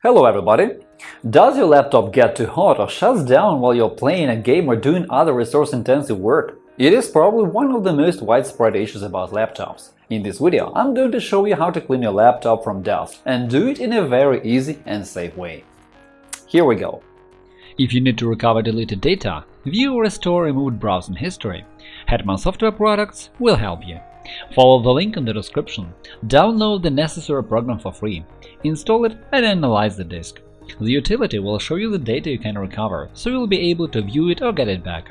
Hello everybody! Does your laptop get too hot or shuts down while you're playing a game or doing other resource-intensive work? It is probably one of the most widespread issues about laptops. In this video, I'm going to show you how to clean your laptop from dust and do it in a very easy and safe way. Here we go. If you need to recover deleted data, view or restore removed browsing history, Hetman Software Products will help you. Follow the link in the description, download the necessary program for free, install it and analyze the disk. The utility will show you the data you can recover, so you'll be able to view it or get it back.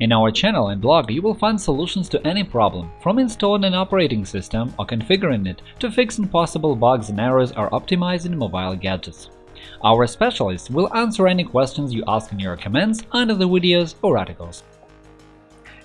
In our channel and blog you will find solutions to any problem, from installing an operating system or configuring it to fixing possible bugs and errors or optimizing mobile gadgets. Our specialists will answer any questions you ask in your comments under the videos or articles.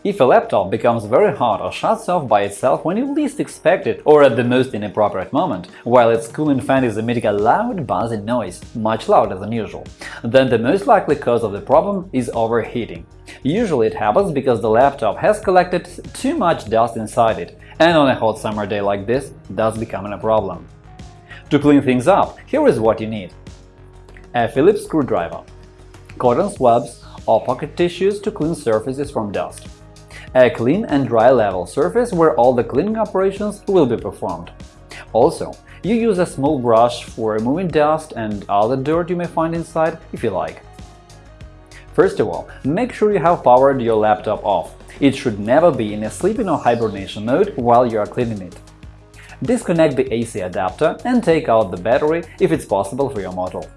If a laptop becomes very hot or shuts off by itself when you least expect it or at the most inappropriate moment, while its cooling fan is emitting a loud buzzing noise, much louder than usual, then the most likely cause of the problem is overheating. Usually it happens because the laptop has collected too much dust inside it, and on a hot summer day like this, thus becoming a problem. To clean things up, here is what you need. A Phillips screwdriver, cotton swabs or pocket tissues to clean surfaces from dust, a clean and dry level surface where all the cleaning operations will be performed. Also, you use a small brush for removing dust and other dirt you may find inside if you like. First of all, make sure you have powered your laptop off. It should never be in a sleeping or hibernation mode while you are cleaning it. Disconnect the AC adapter and take out the battery if it's possible for your model.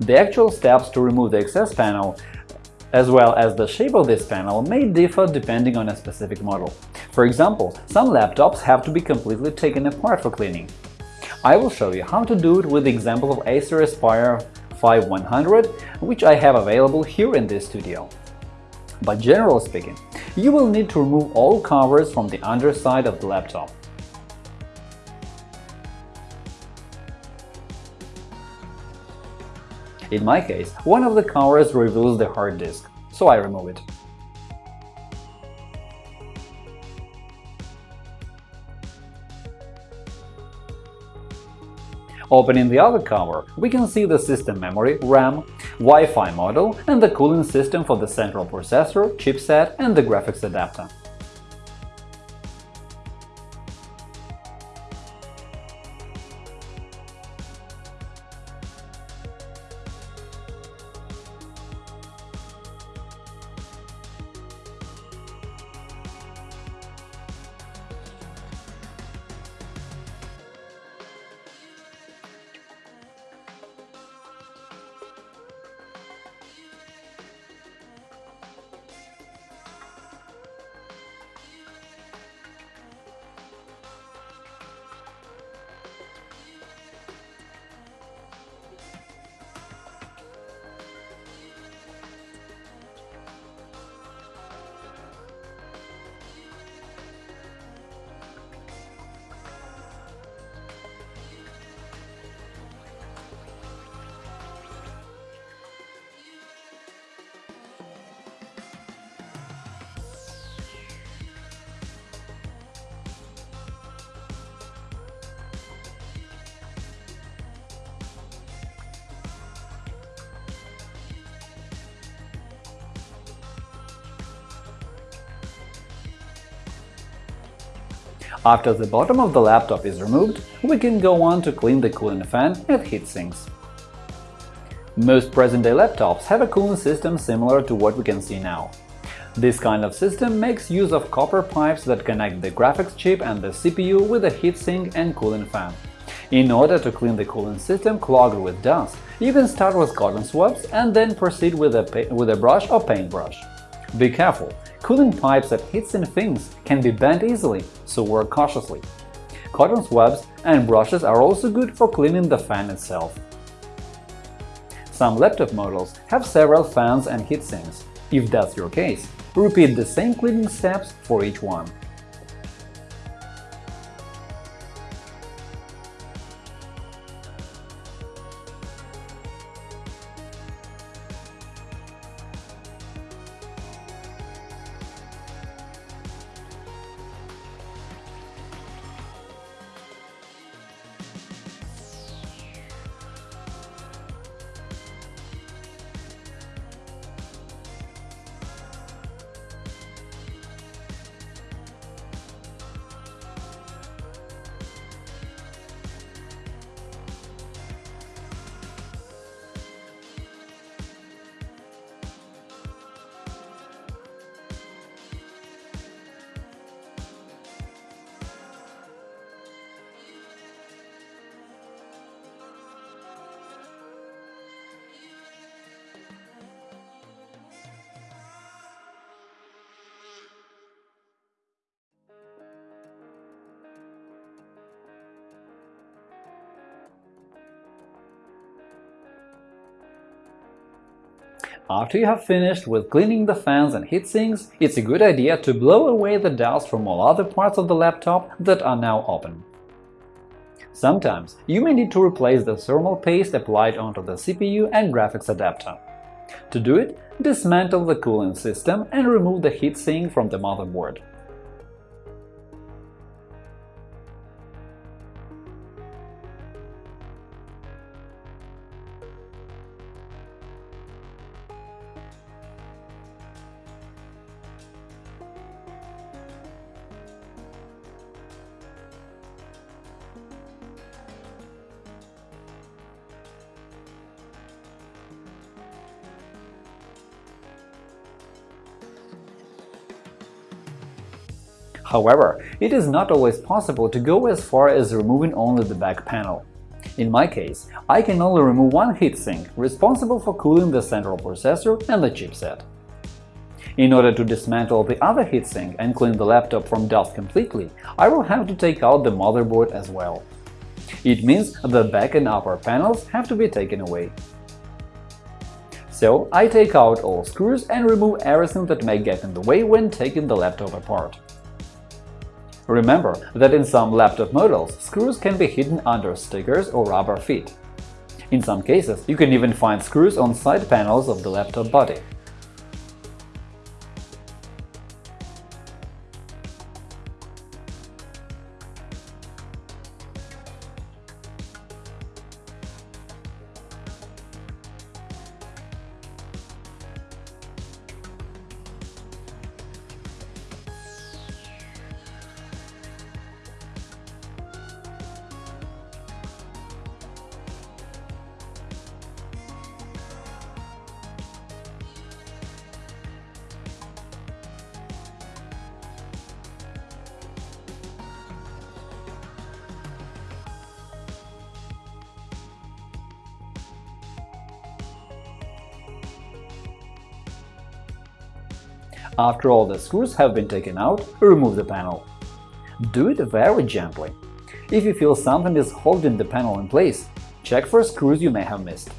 The actual steps to remove the excess panel as well as the shape of this panel may differ depending on a specific model. For example, some laptops have to be completely taken apart for cleaning. I will show you how to do it with the example of Acer Aspire 5100, which I have available here in this studio. But generally speaking, you will need to remove all covers from the underside of the laptop. In my case, one of the covers reveals the hard disk, so I remove it. Opening the other cover, we can see the system memory, RAM, Wi-Fi model and the cooling system for the central processor, chipset and the graphics adapter. After the bottom of the laptop is removed, we can go on to clean the cooling fan and heatsinks. Most present-day laptops have a cooling system similar to what we can see now. This kind of system makes use of copper pipes that connect the graphics chip and the CPU with a heatsink and cooling fan. In order to clean the cooling system clogged with dust, you can start with cotton swabs and then proceed with a, with a brush or paintbrush. Be careful, Cooling pipes that heatsink things can be bent easily, so work cautiously. Cotton swabs and brushes are also good for cleaning the fan itself. Some laptop models have several fans and heatsinks. If that's your case, repeat the same cleaning steps for each one. After you have finished with cleaning the fans and heatsinks, it's a good idea to blow away the dust from all other parts of the laptop that are now open. Sometimes you may need to replace the thermal paste applied onto the CPU and graphics adapter. To do it, dismantle the cooling system and remove the heatsink from the motherboard. However, it is not always possible to go as far as removing only the back panel. In my case, I can only remove one heatsink, responsible for cooling the central processor and the chipset. In order to dismantle the other heatsink and clean the laptop from dust completely, I will have to take out the motherboard as well. It means the back and upper panels have to be taken away. So I take out all screws and remove everything that may get in the way when taking the laptop apart. Remember that in some laptop models, screws can be hidden under stickers or rubber feet. In some cases, you can even find screws on side panels of the laptop body. After all the screws have been taken out, remove the panel. Do it very gently. If you feel something is holding the panel in place, check for screws you may have missed.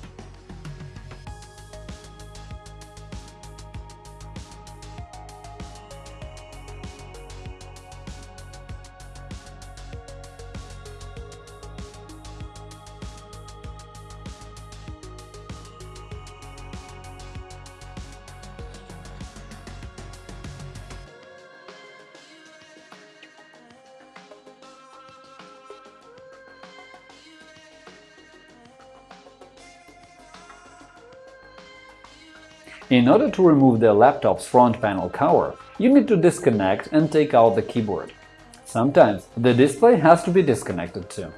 In order to remove the laptop's front panel cover, you need to disconnect and take out the keyboard. Sometimes the display has to be disconnected too.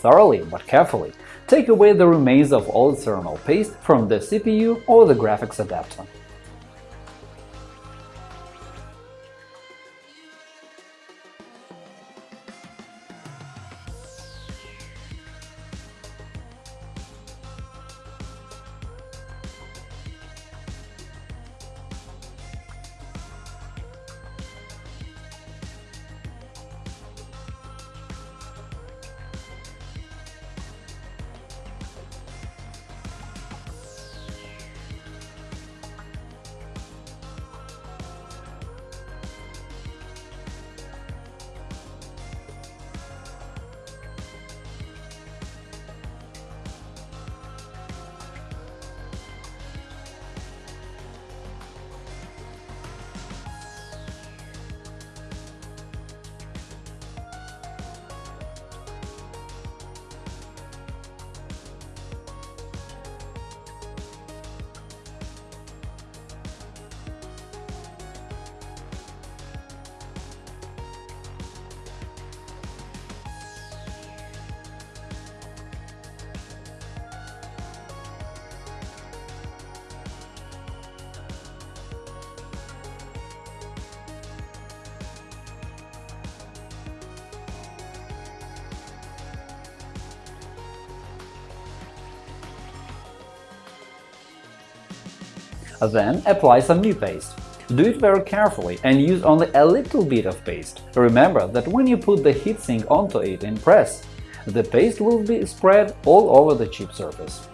Thoroughly, but carefully, take away the remains of all external paste from the CPU or the graphics adapter. Then apply some new paste. Do it very carefully and use only a little bit of paste. Remember that when you put the heatsink onto it and press, the paste will be spread all over the chip surface.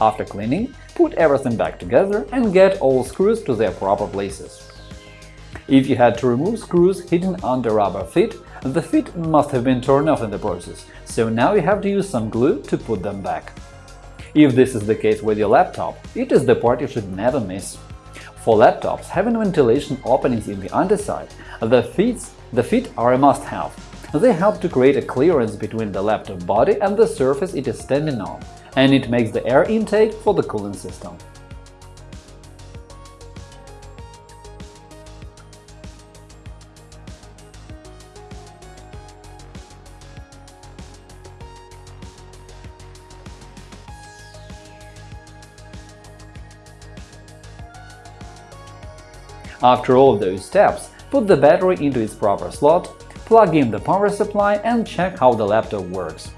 After cleaning, put everything back together and get all screws to their proper places. If you had to remove screws hidden under rubber feet, the feet must have been torn off in the process, so now you have to use some glue to put them back. If this is the case with your laptop, it is the part you should never miss. For laptops having ventilation openings in the underside, the feet, the feet are a must-have. They help to create a clearance between the laptop body and the surface it is standing on, and it makes the air intake for the cooling system. After all those steps, put the battery into its proper slot, plug in the power supply and check how the laptop works.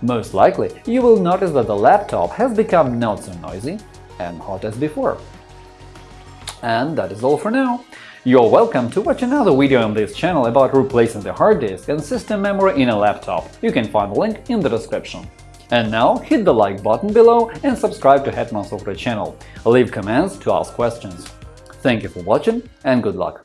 Most likely, you will notice that the laptop has become not so noisy and hot as before. And that is all for now. You're welcome to watch another video on this channel about replacing the hard disk and system memory in a laptop. You can find the link in the description. And now hit the like button below and subscribe to Hetman Software channel. Leave comments to ask questions. Thank you for watching and good luck!